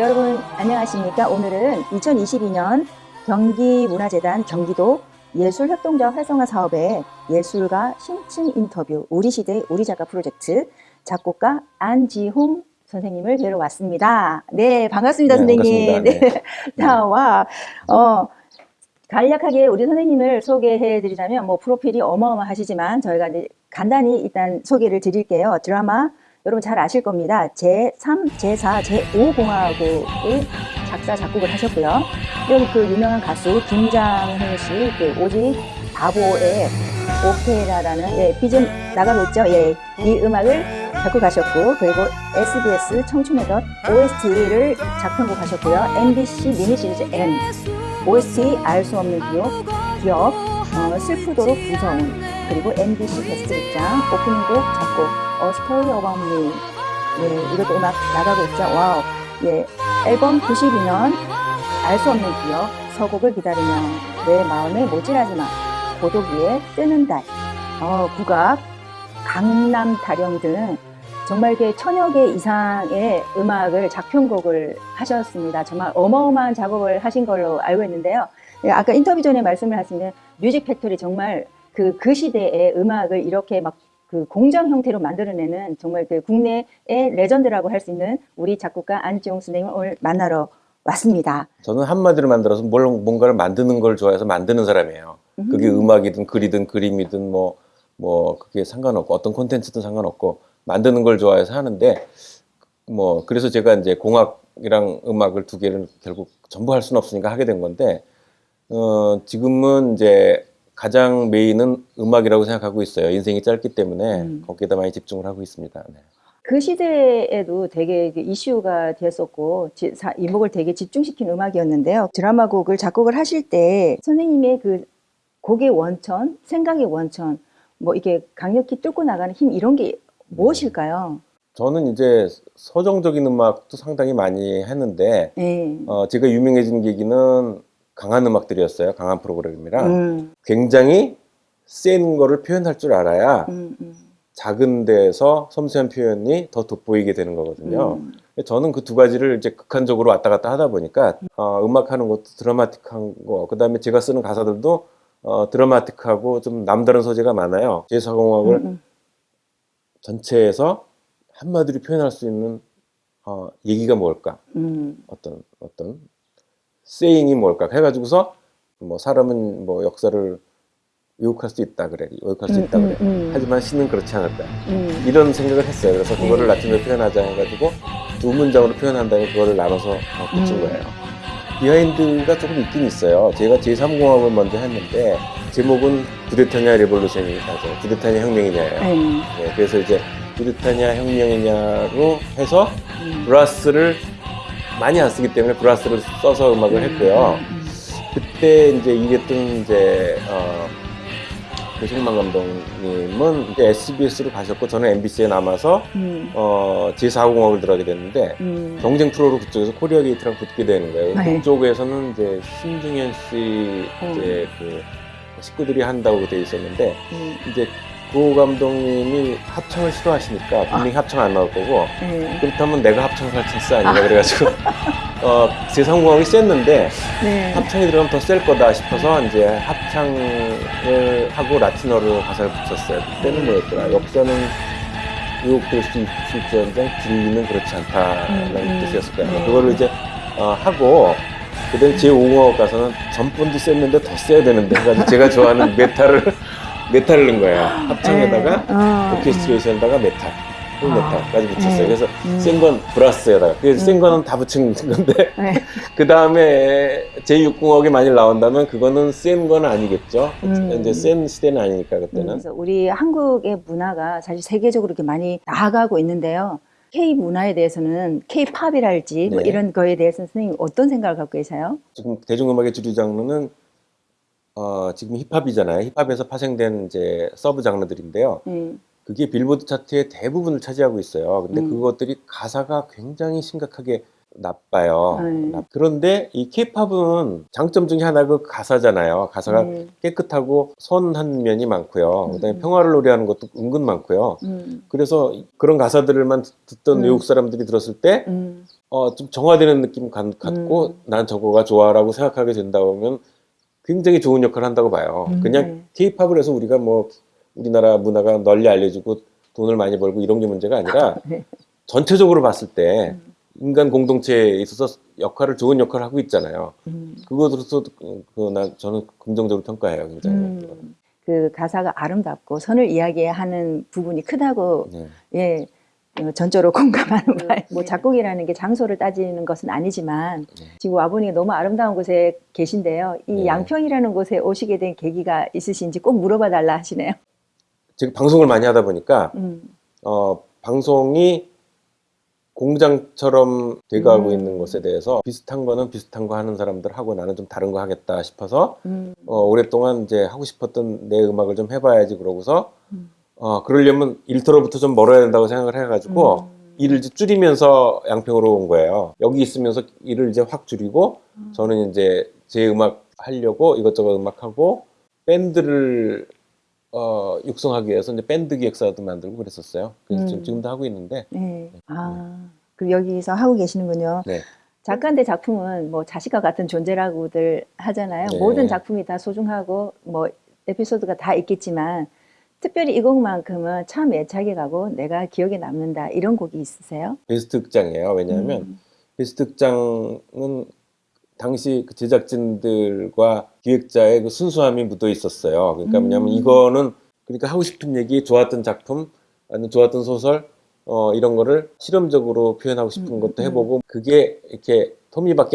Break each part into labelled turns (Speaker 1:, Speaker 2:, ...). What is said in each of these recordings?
Speaker 1: 여러분 안녕하십니까? 오늘은 2022년 경기문화재단 경기도 예술협동조합 활성화 사업의 예술가 심층 인터뷰 우리 시대 우리 작가 프로젝트 작곡가 안지홍 선생님을 뵈러 왔습니다. 네, 반갑습니다,
Speaker 2: 네,
Speaker 1: 선생님.
Speaker 2: 반갑습니다. 네.
Speaker 1: 나와 어 간략하게 우리 선생님을 소개해 드리자면 뭐 프로필이 어마어마하시지만 저희가 이제 간단히 일단 소개를 드릴게요. 드라마 여러분 잘 아실 겁니다. 제3, 제4, 제5 공화국의 작사 작곡을 하셨고요. 이런 그 유명한 가수 김장훈 씨, 그 오직 바보의 오페라라는 예, BGM 나가고 있죠. 예, 이 음악을 작곡하셨고 그리고 SBS 청춘의 덫 OST를 작편곡하셨고요. MBC 미니 시리즈 M OST 알 수 없는 기억, 기억 어, 슬프도록 무서운 그리고 MBC 게스트 입장 오프닝곡 작곡 A Story About Me 예, 이것도 음악 나가고 있죠. Wow. 예, 앨범 92년 알 수 없는 기억 서곡을 기다리며 내 마음에 모질하지 마 고독 위에 뜨는 달 어, 국악 강남 타령 등 정말 이렇게 천여 개 이상의 음악을 작편곡을 하셨습니다. 정말 어마어마한 작업을 하신 걸로 알고 있는데요. 예, 아까 인터뷰 전에 말씀을 하신 Music Factory 정말 그, 그 시대의 음악을 이렇게 막 그 공장 형태로 만들어내는 정말 그 국내의 레전드라고 할 수 있는 우리 작곡가 안지용 선생님을 오늘 만나러 왔습니다.
Speaker 2: 저는 한마디로 만들어서 뭘 뭔가를 만드는 걸 좋아해서 만드는 사람이에요. 그게 음악이든 글이든 그림이든 뭐, 뭐, 그게 상관없고 어떤 콘텐츠든 상관없고 만드는 걸 좋아해서 하는데 뭐, 그래서 제가 이제 공학이랑 음악을 두 개를 결국 전부 할 수는 없으니까 하게 된 건데, 어, 지금은 이제 가장 메인은 음악이라고 생각하고 있어요. 인생이 짧기 때문에
Speaker 1: 음.
Speaker 2: 거기에다 많이 집중을 하고 있습니다. 네.
Speaker 1: 그 시대에도 되게 그 이슈가 됐었고 이목을 되게 집중시킨 음악이었는데요. 드라마 곡을 작곡을 하실 때 선생님의 그 곡의 원천, 생각의 원천, 뭐 이게 강력히 뚫고 나가는 힘 이런 게 무엇일까요?
Speaker 2: 저는 이제 서정적인 음악도 상당히 많이 했는데
Speaker 1: 네.
Speaker 2: 어, 제가 유명해진 계기는 강한 음악들이었어요. 강한 프로그램이라
Speaker 1: 음,
Speaker 2: 굉장히 센 거를 표현할 줄 알아야
Speaker 1: 음, 음,
Speaker 2: 작은 데서 섬세한 표현이 더 돋보이게 되는 거거든요.
Speaker 1: 음.
Speaker 2: 저는 그 두 가지를 이제 극한적으로 왔다 갔다 하다 보니까 어, 음악하는 것도 드라마틱한 거, 그 다음에 제가 쓰는 가사들도 어, 드라마틱하고 좀 남다른 소재가 많아요. 제4공학을
Speaker 1: 음, 음.
Speaker 2: 전체에서 한마디로 표현할 수 있는 어, 얘기가 뭘까?
Speaker 1: 음,
Speaker 2: 어떤 어떤 saying이 뭘까 해가지고서 뭐 사람은 뭐 역사를 왜곡할 수 있다 그래 왜곡할 수
Speaker 1: 음,
Speaker 2: 있다 그래
Speaker 1: 음, 음.
Speaker 2: 하지만 시는 그렇지
Speaker 1: 음.
Speaker 2: 이런 생각을 했어요 그래서 그거를
Speaker 1: 음.
Speaker 2: 라틴어로 표현하자 해가지고 두 문장으로 표현한 다음에 그거를 나눠서 어, 붙인
Speaker 1: 음.
Speaker 2: 거예요 behind가 조금 있긴 있어요 제가 제3공화국을 먼저 했는데 제목은 쿠데타냐 revolution이라죠 쿠데타냐 혁명이냐예요
Speaker 1: 네.
Speaker 2: 네, 그래서 이제 쿠데타냐 혁명이냐로 해서
Speaker 1: 음.
Speaker 2: brass를 많이 안 쓰기 때문에 brass를 써서 음악을 했고요.
Speaker 1: 음,
Speaker 2: 그때 이제 일했던 이제 어, 배종만 감독님은 이제 SBS로 가셨고 저는 MBC에 남아서
Speaker 1: 음,
Speaker 2: 어, 제4공화국을 들어가게 됐는데
Speaker 1: 음.
Speaker 2: 경쟁 프로로 그쪽에서 코리아 게이트랑 붙게 되는 거예요.
Speaker 1: 네.
Speaker 2: 그쪽에서는 이제 신중현 씨 이제 그 식구들이 한다고 돼 있었는데
Speaker 1: 음.
Speaker 2: 이제 고 감독님이 합창을 싫어하시니까 분명히 합창 안 나올 거고
Speaker 1: 네.
Speaker 2: 그렇다면 내가 합창을 할 찬스 아닌가 그래가지고 어, 제3공화국이 셌는데
Speaker 1: 네.
Speaker 2: 합창이 들어가면 더 셀 거다 싶어서 이제 합창을 하고 라틴어로 가사를 붙였어요. 그때는 뭐였더라? 역사는 왜곡될 수 있을지언정 진리는 그렇지 않다라는
Speaker 1: 음, 음.
Speaker 2: 뜻이었을 거예요.
Speaker 1: 네.
Speaker 2: 그거를 이제 어, 하고 그다음 제5공화국 가서는 전번도 셌는데 더 세야 되는데 제가 좋아하는 metal을 metal을 넣은 거예요. 합창에다가
Speaker 1: 네. 어,
Speaker 2: 오케스트레이션에다가 메탈, 풀
Speaker 1: 아,
Speaker 2: metal까지 붙였어요.
Speaker 1: 네.
Speaker 2: 그래서
Speaker 1: 음.
Speaker 2: 센건 brass에다가. 그래서 센
Speaker 1: 음.
Speaker 2: 거는 다 붙인 건데
Speaker 1: 네.
Speaker 2: 그 다음에 제6공화국이 많이 나온다면 그거는 센 건 아니겠죠.
Speaker 1: 음.
Speaker 2: 이제 센 시대는 아니니까
Speaker 1: 음,
Speaker 2: 그때는.
Speaker 1: 그래서 우리 한국의 문화가 사실 세계적으로 이렇게 많이 나아가고 있는데요. K 문화에 대해서는 K pop이랄지 뭐
Speaker 2: 네.
Speaker 1: 이런 거에 대해서는 선생님 어떤 생각을 갖고 계세요?
Speaker 2: 지금 대중음악의 주류 장르는 어, 지금 힙합이잖아요. 힙합에서 파생된 이제 sub 장르들인데요.
Speaker 1: 음,
Speaker 2: 그게 빌보드 차트의 대부분을 차지하고 있어요. 근데
Speaker 1: 음.
Speaker 2: 그것들이 가사가 굉장히 심각하게 나빠요.
Speaker 1: 음.
Speaker 2: 나- 그런데 이 케이팝은 장점 중에 하나가 그 가사잖아요. 가사가
Speaker 1: 음,
Speaker 2: 깨끗하고 선한 면이 많고요. 그다음에
Speaker 1: 음.
Speaker 2: 평화를 노래하는 것도 은근 많고요.
Speaker 1: 음,
Speaker 2: 그래서 그런 가사들만 듣- 듣던
Speaker 1: 음.
Speaker 2: 외국 사람들이 들었을 때
Speaker 1: 음,
Speaker 2: 어, 좀 정화되는 느낌 갖- 갖고
Speaker 1: 음.
Speaker 2: 난 저거가 좋아라고 생각하게 된다 보면 굉장히 좋은 역할을 한다고 봐요.
Speaker 1: 음,
Speaker 2: 그냥
Speaker 1: 네.
Speaker 2: 케이팝을 해서 우리가 뭐 우리나라 문화가 널리 알려지고 돈을 많이 벌고 이런 게 문제가 아니라
Speaker 1: 네.
Speaker 2: 전체적으로 봤을 때
Speaker 1: 음.
Speaker 2: 인간 공동체에 있어서 역할을 좋은 역할을 하고 있잖아요.
Speaker 1: 음.
Speaker 2: 그것으로서 그, 나, 저는 긍정적으로 평가해요. 굉장히.
Speaker 1: 음, 그 가사가 아름답고 선을 이야기하는 부분이 크다고
Speaker 2: 네.
Speaker 1: 예 어, 전적으로 공감하는
Speaker 2: 네.
Speaker 1: 바에 뭐 작곡이라는 게 장소를 따지는 것은 아니지만
Speaker 2: 네.
Speaker 1: 지금 아버님이 너무 아름다운 곳에 계신데요. 이
Speaker 2: 네.
Speaker 1: 양평이라는 곳에 오시게 된 계기가 있으신지 꼭 물어봐 달라 하시네요.
Speaker 2: 지금 방송을 많이 하다 보니까
Speaker 1: 음,
Speaker 2: 어, 방송이 공장처럼 돼가고
Speaker 1: 음.
Speaker 2: 있는 것에 대해서 비슷한 거는 비슷한 거 하는 사람들 하고 나는 좀 다른 거 하겠다 싶어서
Speaker 1: 음,
Speaker 2: 어, 오랫동안 이제 하고 싶었던 내 음악을 좀 해봐야지 그러고서
Speaker 1: 음.
Speaker 2: 어, 그러려면 일터로부터 좀 멀어야 된다고 생각을 해가지고
Speaker 1: 음.
Speaker 2: 일을 이제 줄이면서 양평으로 온 거예요. 여기 있으면서 일을 이제 확 줄이고
Speaker 1: 음.
Speaker 2: 저는 이제 제 음악 하려고 이것저것 음악하고 밴드를 어, 육성하기 위해서 이제 밴드 기획사도 만들고 그랬었어요. 그래서 지금,
Speaker 1: 음.
Speaker 2: 지금도 하고 있는데
Speaker 1: 네. 아, 그리고 여기서 하고 계시는군요.
Speaker 2: 네.
Speaker 1: 작가인데 작품은 뭐 자식과 같은 존재라고들 하잖아요.
Speaker 2: 네.
Speaker 1: 모든 작품이 다 소중하고 뭐 에피소드가 다 있겠지만 특별히 이 곡만큼은 참 애착이 가고 내가 기억에 남는다 이런 곡이 있으세요?
Speaker 2: 베스트 극장이에요. 왜냐하면
Speaker 1: 음.
Speaker 2: 베스트 극장은 당시 그 제작진들과 기획자의 그 순수함이 묻어 있었어요. 그러니까
Speaker 1: 음.
Speaker 2: 뭐냐면 이거는 그러니까 하고 싶은 얘기, 좋았던 작품, 아니면 좋았던 소설 어, 이런 거를 실험적으로 표현하고 싶은
Speaker 1: 음,
Speaker 2: 것도
Speaker 1: 음.
Speaker 2: 해보고 그게 이렇게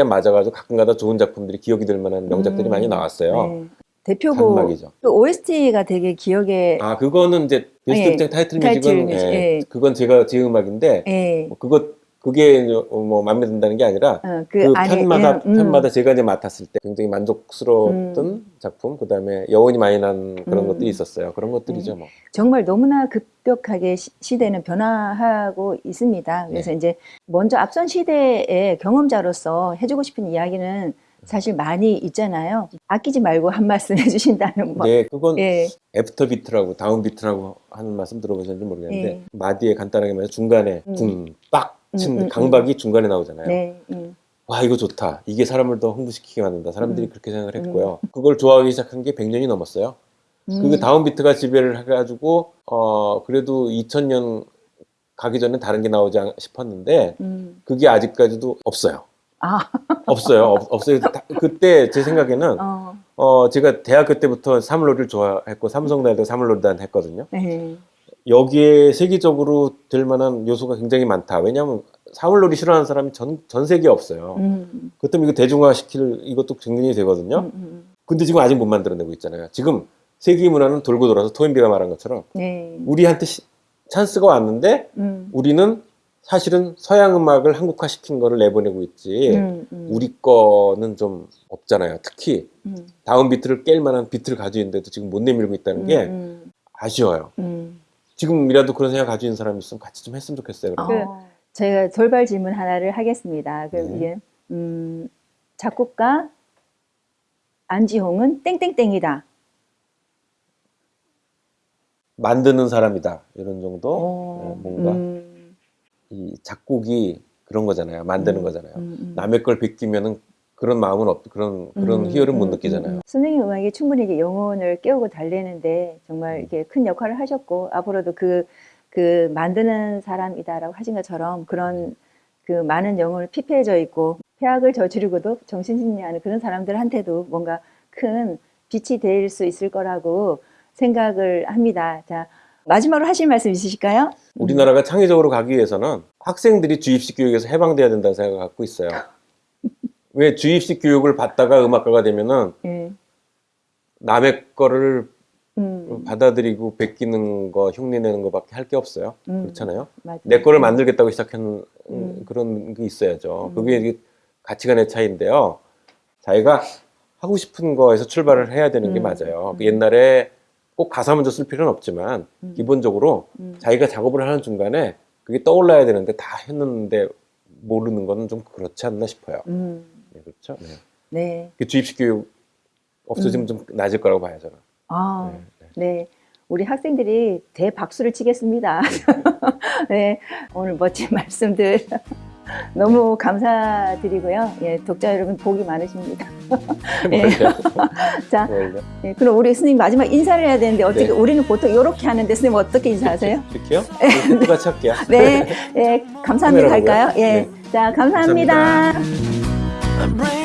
Speaker 2: 안 맞아가지고 가끔가다 좋은 작품들이 기억이 될 만한 명작들이
Speaker 1: 음.
Speaker 2: 많이 나왔어요.
Speaker 1: 네. 대표곡. 그 OST가 되게 기억에
Speaker 2: 아 그거는 이제 베스트
Speaker 1: 예,
Speaker 2: 극장 타이틀
Speaker 1: 타이틀
Speaker 2: 뮤직은
Speaker 1: 뮤직,
Speaker 2: 예,
Speaker 1: 예.
Speaker 2: 그건 제가 제 음악인데
Speaker 1: 예.
Speaker 2: 뭐 그거 그게 이제 뭐 마음에 든다는 게 아니라
Speaker 1: 어,
Speaker 2: 그,
Speaker 1: 안에,
Speaker 2: 편마다
Speaker 1: 음,
Speaker 2: 편마다 제가 이제 맡았을 때 굉장히 만족스러웠던
Speaker 1: 음.
Speaker 2: 작품 그다음에 여운이 많이 난 그런
Speaker 1: 음.
Speaker 2: 것들이 있었어요. 그런 것들이죠 뭐.
Speaker 1: 정말 너무나 급격하게 시, 시대는 변화하고 있습니다. 그래서
Speaker 2: 네.
Speaker 1: 이제 먼저 앞선 시대의 경험자로서 해주고 싶은 이야기는 사실 많이 있잖아요. 아끼지 말고 한 말씀 해주신다면 뭐.
Speaker 2: 네, 그건
Speaker 1: 예,
Speaker 2: after beat라고 down beat라고 하는 말씀 들어보셨는지 모르겠는데
Speaker 1: 예.
Speaker 2: 마디에 간단하게 말해서 중간에
Speaker 1: 음.
Speaker 2: 둥빡 치는
Speaker 1: 음, 음,
Speaker 2: 강박이 중간에 나오잖아요.
Speaker 1: 네, 음,
Speaker 2: 와 이거 좋다. 이게 사람을 더 흥분시키게 만든다. 사람들이
Speaker 1: 음.
Speaker 2: 그렇게 생각을 했고요. 그걸 좋아하기 시작한 게 100년이 넘었어요.
Speaker 1: 음,
Speaker 2: 그 down beat가 지배를 해가지고 어 그래도 2000년 가기 전에 다른 게 나오지 않- 싶었는데
Speaker 1: 음.
Speaker 2: 그게 아직까지도 없어요.
Speaker 1: 아,
Speaker 2: 없어요. 없, 없어요. 다- 그때 제 생각에는
Speaker 1: 어,
Speaker 2: 어 제가 대학교 때부터 사물놀이를 좋아했고 삼성대도 사물놀이단 했거든요.
Speaker 1: 네,
Speaker 2: 여기에 세계적으로 될 만한 요소가 굉장히 많다. 왜냐하면 사물놀이 싫어하는 사람이 전, 전 세계에 없어요.
Speaker 1: 음,
Speaker 2: 그렇다면 이거 대중화시킬 이것도 굉장히 되거든요.
Speaker 1: 음, 음,
Speaker 2: 근데 지금 아직 못 만들어내고 있잖아요. 지금 세계 문화는 돌고 돌아서 토인비가 말한 것처럼
Speaker 1: 네,
Speaker 2: 우리한테 시- 찬스가 왔는데
Speaker 1: 음,
Speaker 2: 우리는 사실은 서양 음악을 한국화 시킨 거를 내보내고 있지
Speaker 1: 음, 음,
Speaker 2: 우리 거는 좀 없잖아요. 특히
Speaker 1: 음,
Speaker 2: 다운 비트를 깰 만한 비트를 가지고 있는데도 지금 못 내밀고 있다는 게
Speaker 1: 음,
Speaker 2: 아쉬워요.
Speaker 1: 음.
Speaker 2: 지금이라도 그런 생각 가지고 있는 사람이 있으면 같이 좀 했으면 좋겠어요. 그럼.
Speaker 1: 그- 제가 돌발 질문 하나를 하겠습니다. 그
Speaker 2: 네.
Speaker 1: 이게 음, 작곡가 안지홍은 땡땡땡이다.
Speaker 2: 만드는 사람이다 이런 정도
Speaker 1: 어,
Speaker 2: 네, 뭔가
Speaker 1: 음,
Speaker 2: 이 작곡이 그런 거잖아요. 만드는
Speaker 1: 음,
Speaker 2: 거잖아요.
Speaker 1: 음, 음.
Speaker 2: 남의 걸 베끼면은 그런 마음은 없 그런 그런
Speaker 1: 음,
Speaker 2: 희열은 못
Speaker 1: 음,
Speaker 2: 느끼잖아요.
Speaker 1: 음, 음. 선생님 음악이 충분히 이게 영혼을 깨우고 달래는데 정말
Speaker 2: 음.
Speaker 1: 이렇게 큰 역할을 하셨고 앞으로도 그, 그 만드는 사람이다라고 하신 것처럼 그런 그 많은 영혼을 피폐해져 있고 폐악을 저지르고도 정신승리 하는 그런 사람들한테도 뭔가 큰 빛이 될 수 있을 거라고 생각을 합니다. 자, 마지막으로 하실 말씀 있으실까요?
Speaker 2: 우리나라가 창의적으로 가기 위해서는 학생들이 주입식 교육에서 해방돼야 된다는 생각을 갖고 있어요. 왜 주입식 교육을 받다가 음악가가 되면은
Speaker 1: 예.
Speaker 2: 남의 거를
Speaker 1: 음,
Speaker 2: 받아들이고 베끼는 거, 흉내내는 거밖에 할 게 없어요.
Speaker 1: 음,
Speaker 2: 그렇잖아요.
Speaker 1: 맞아요.
Speaker 2: 내 거를 만들겠다고 시작하는
Speaker 1: 음.
Speaker 2: 그런 게 있어야죠.
Speaker 1: 음.
Speaker 2: 그게 가치관의 차이인데요. 자기가 하고 싶은 거에서 출발을 해야 되는 게
Speaker 1: 음.
Speaker 2: 맞아요. 그
Speaker 1: 음.
Speaker 2: 옛날에 꼭 가사 먼저 쓸 필요는 없지만
Speaker 1: 음.
Speaker 2: 기본적으로
Speaker 1: 음.
Speaker 2: 자기가 작업을 하는 중간에 그게 떠올라야 되는데 다 했는데 모르는 거는 좀 그렇지 않나 싶어요.
Speaker 1: 음,
Speaker 2: 네, 그렇죠. 네.
Speaker 1: 네.
Speaker 2: 그 주입식 교육 없어지면
Speaker 1: 음.
Speaker 2: 좀 낮을 거라고 봐요, 저는.
Speaker 1: 아,
Speaker 2: 네, 네.
Speaker 1: 네. 우리 학생들이 대박수를 치겠습니다. 네. 오늘 멋진 말씀들 너무 감사드리고요. 예, 독자 여러분 복이 많으십니다. 예. 자? 예, 그럼 우리 스님 마지막 인사를 해야 되는데 어떻게
Speaker 2: 네.
Speaker 1: 우리는 보통 이렇게 하는데 스님 어떻게 인사하세요?
Speaker 2: 이렇게요? 이렇게 똑같이 할게요.
Speaker 1: 네, 예, 감사합니다 할까요? 예,
Speaker 2: 네.
Speaker 1: 자 감사합니다.
Speaker 2: 감사합니다.